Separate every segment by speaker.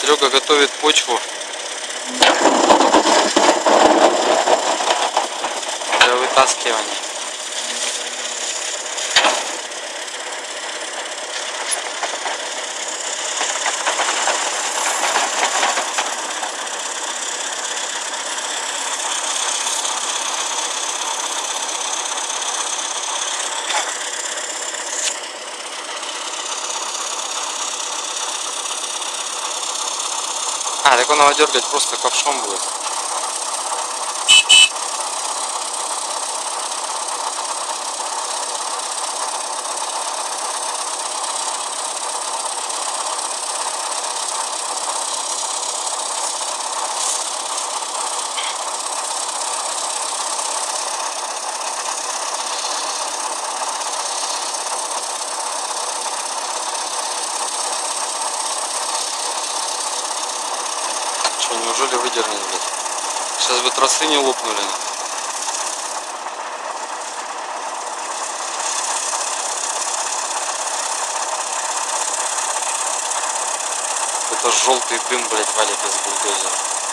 Speaker 1: Серега готовит почву для вытаскивания. А, так он его дергать просто ковшом будет. Неужели выдернет, блядь? Сейчас бы тросы не лопнули. Это желтый дым, блядь, валит из бульдозера.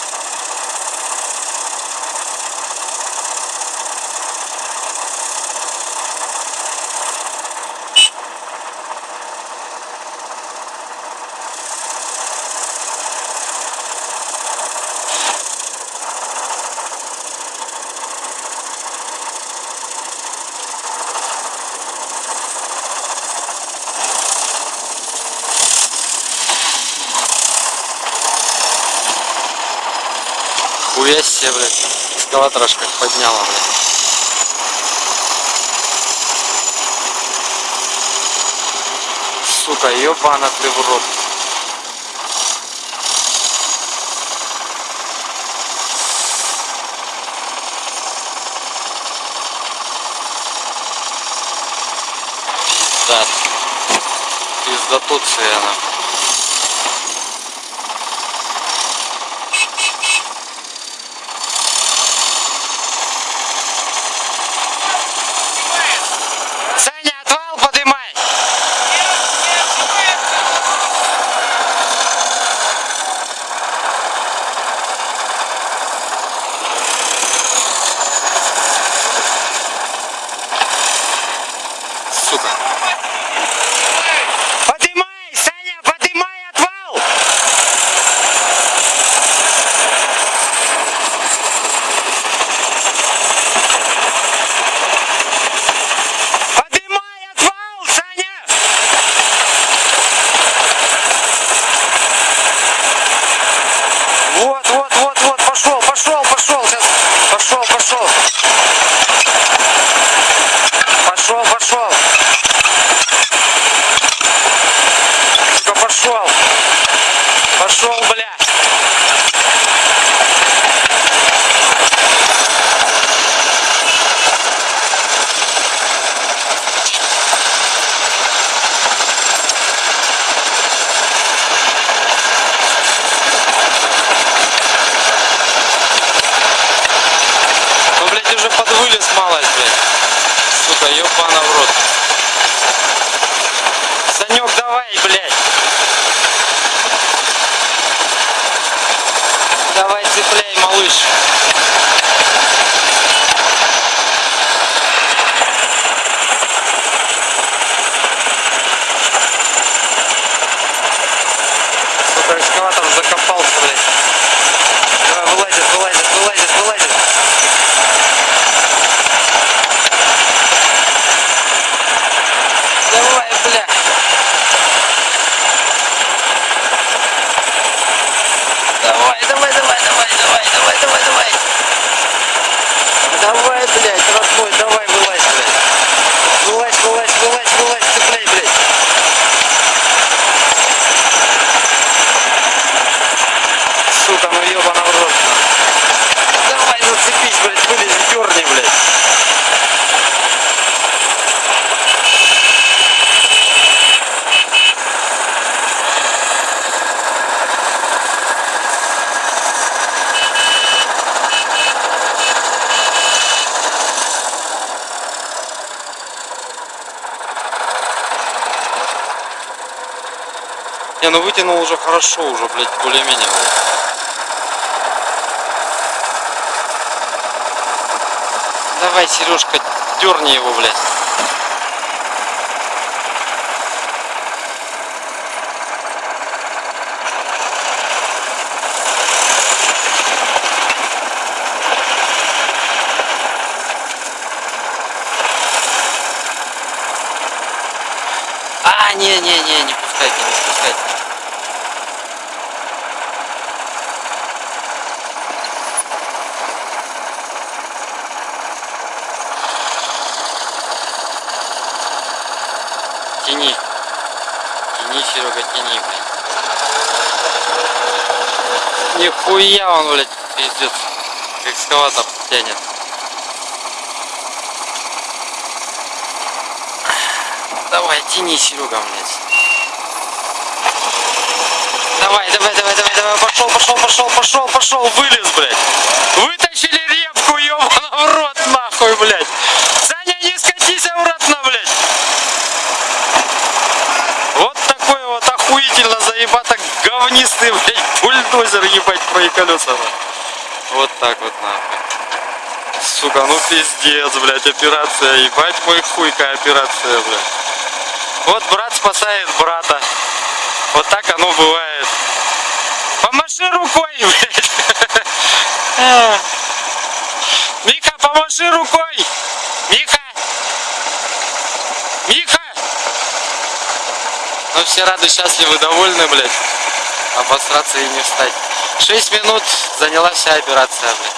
Speaker 1: Хуя себе, блядь. Эскалатор аж как подняла, блядь. Сука, ёбана ты в рот. Пиздат. Пиздатуция она. Саня, отвал подымай! Сука. Подымай, Саня, подымай отвал! Подымай отвал, Саня! Вот, вот, вот, вот, пошел, пошел, пошел, сейчас, пошел, пошел. Пошел, пошел. Сука, пошел. Пошел, бля. Ну, блядь, уже подвылез малость, блядь. Сука, ёбана в рот. Санек, давай, блядь. Давай, цепляй, малыш. Сука, экскаватор закопался, блядь. Давай, вылазит, вылазит, вылазит, вылазит. Давай, бля. Давай, давай, давай, давай, давай, давай, давай, давай. Давай, блядь, родной, давай, вылазь, блядь. Вылазь, вылазь, вылазь, вылазь, цепляй, блядь. Сука, ну ебана в рот. на. Давай, зацепись, блядь, вылези, дерни, блядь. Не, ну вытянул уже хорошо, уже, блядь, более-менее. Давай, Сережка, дерни его, блядь. А, не-не-не, не пускайте, не спускайте. Тяни. Тяни, Серега, тяни, блядь. Нихуя он, блядь, пиздец. Экскаватор тянет. Тяни, Серега, блядь. Давай, давай, давай, давай, давай, пошел, пошел, пошел, пошел, пошел, вылез, блядь. Вытащили репку, ебаный в рот, нахуй, блядь. Саня, не скатись обратно, блядь. Вот такой вот охуительно заебато говнистый, блядь, бульдозер, ебать, твои колеса. нахуй. Вот так вот, нахуй. Сука, ну пиздец, блядь, операция, ебать мой хуй, какая операция, блядь. Вот брат спасает брата. Вот так оно бывает. Помаши рукой, блядь. Миха, помаши рукой. Миха. Миха. Ну все рады, счастливы, довольны, блядь. Обосраться и не встать. 6 минут заняла вся операция, блядь.